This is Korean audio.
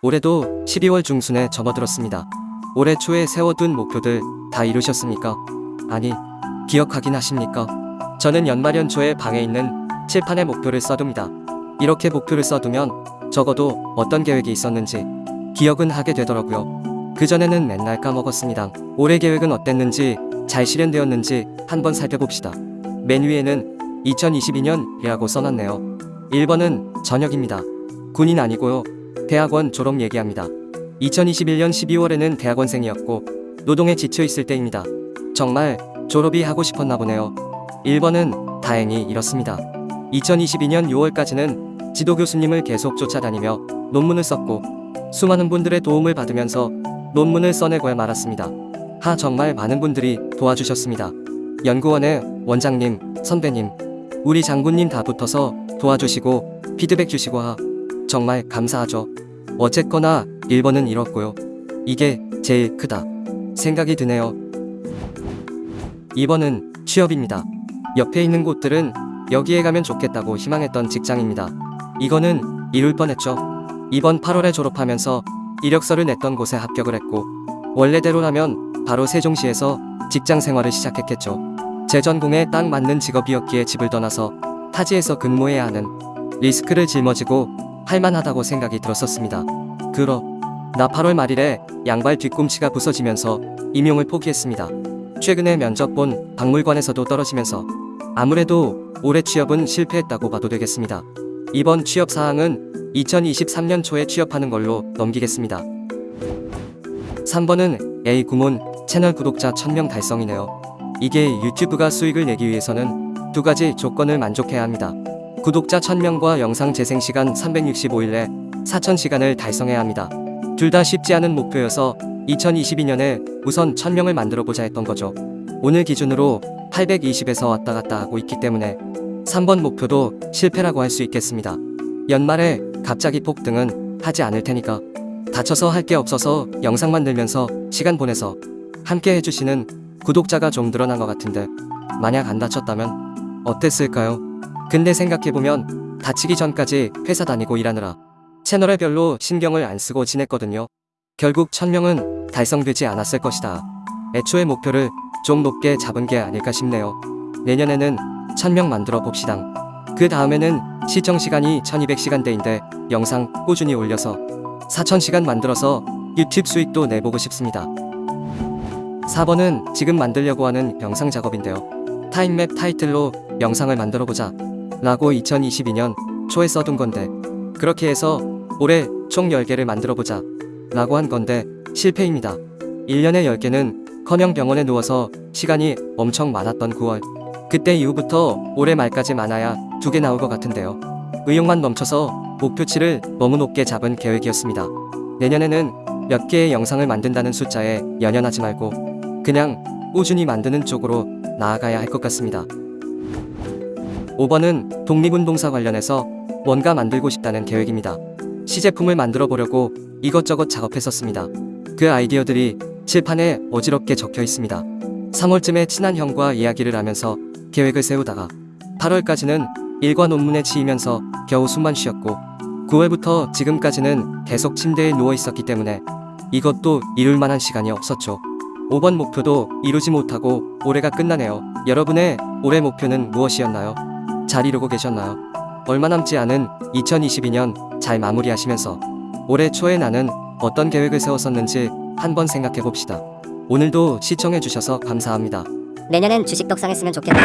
올해도 12월 중순에 접어들었습니다. 올해 초에 세워둔 목표들 다 이루셨습니까? 아니, 기억하긴 하십니까? 저는 연말 연초에 방에 있는 칠판에 목표를 써둡니다. 이렇게 목표를 써두면 적어도 어떤 계획이 있었는지 기억은 하게 되더라고요. 그전에는 맨날 까먹었습니다. 올해 계획은 어땠는지 잘 실현되었는지 한번 살펴봅시다. 맨 위에는 2022년이라고 써놨네요. 1번은 저녁입니다. 군인 아니고요. 대학원 졸업 얘기합니다. 2021년 12월에는 대학원생이었고 노동에 지쳐 있을 때입니다. 정말 졸업이 하고 싶었나 보네요. 1번은 다행히 이렇습니다. 2022년 6월까지는 지도 교수님을 계속 쫓아다니며 논문을 썼고 수많은 분들의 도움을 받으면서 논문을 써내고야 말았습니다. 하 정말 많은 분들이 도와주셨습니다. 연구원의 원장님, 선배님, 우리 장군님 다 붙어서 도와주시고 피드백 주시고 하 정말 감사하죠. 어쨌거나 1번은 이렇고요. 이게 제일 크다 생각이 드네요. 2번은 취업입니다. 옆에 있는 곳들은 여기에 가면 좋겠다고 희망했던 직장입니다. 이거는 이룰 뻔했죠. 이번 8월에 졸업하면서 이력서를 냈던 곳에 합격을 했고 원래대로라면 바로 세종시에서 직장 생활을 시작했겠죠. 제 전공에 딱 맞는 직업이었기에 집을 떠나서 타지에서 근무해야 하는 리스크를 짊어지고 할만하다고 생각이 들었었습니다. 그러 나 8월 말일에 양발 뒤꿈치가 부서지면서 임용을 포기했습니다. 최근에 면접 본 박물관에서도 떨어지면서 아무래도 올해 취업은 실패했다고 봐도 되겠습니다. 이번 취업 사항은 2023년 초에 취업하는 걸로 넘기겠습니다. 3번은 A 구몬 채널 구독자 1000명 달성이네요. 이게 유튜브가 수익을 내기 위해서는 두 가지 조건을 만족해야 합니다. 구독자 1000명과 영상 재생 시간 365일에 4000시간을 달성해야 합니다. 둘 다 쉽지 않은 목표여서 2022년에 우선 1000명을 만들어 보자 했던 거죠. 오늘 기준으로 820에서 왔다 갔다 하고 있기 때문에 3번 목표도 실패라고 할 수 있겠습니다. 연말에 갑자기 폭등은 하지 않을 테니까 다쳐서 할 게 없어서 영상 만들면서 시간 보내서 함께 해주시는 구독자가 좀 늘어난 것 같은데 만약 안 다쳤다면 어땠을까요? 근데 생각해보면 다치기 전까지 회사 다니고 일하느라 채널에 별로 신경을 안 쓰고 지냈거든요. 결국 1000명은 달성되지 않았을 것이다. 애초에 목표를 좀 높게 잡은 게 아닐까 싶네요. 내년에는 1000명 만들어 봅시다. 그 다음에는 시청 시간이 1200시간대인데 영상 꾸준히 올려서 4000시간 만들어서 유튜브 수익도 내보고 싶습니다. 4번은 지금 만들려고 하는 영상 작업인데요. 타임맵 타이틀로 영상을 만들어 보자 라고 2022년 초에 써둔 건데 그렇게 해서 올해 총 10개를 만들어 보자 라고 한 건데 실패입니다. 1년에 10개는 커녕 병원에 누워서 시간이 엄청 많았던 9월 그때 이후부터 올해 말까지 많아야 두개 나올 것 같은데요. 의욕만 넘쳐서 목표치를 너무 높게 잡은 계획이었습니다. 내년에는 몇 개의 영상을 만든다는 숫자에 연연하지 말고 그냥 꾸준히 만드는 쪽으로 나아가야 할 것 같습니다. 5번은 독립운동사 관련해서 뭔가 만들고 싶다는 계획입니다. 시제품을 만들어 보려고 이것저것 작업했었습니다. 그 아이디어들이 칠판에 어지럽게 적혀 있습니다. 3월쯤에 친한 형과 이야기를 하면서 계획을 세우다가 8월까지는 일과 논문에 치이면서 겨우 숨만 쉬었고 9월부터 지금까지는 계속 침대에 누워 있었기 때문에 이것도 이룰 만한 시간이 없었죠. 5번 목표도 이루지 못하고 올해가 끝나네요. 여러분의 올해 목표는 무엇이었나요? 잘 이루고 계셨나요? 얼마 남지 않은 2022년 잘 마무리하시면서 올해 초에 나는 어떤 계획을 세웠었는지 한번 생각해 봅시다. 오늘도 시청해 주셔서 감사합니다. 내년엔 주식 떡상했으면 좋겠다.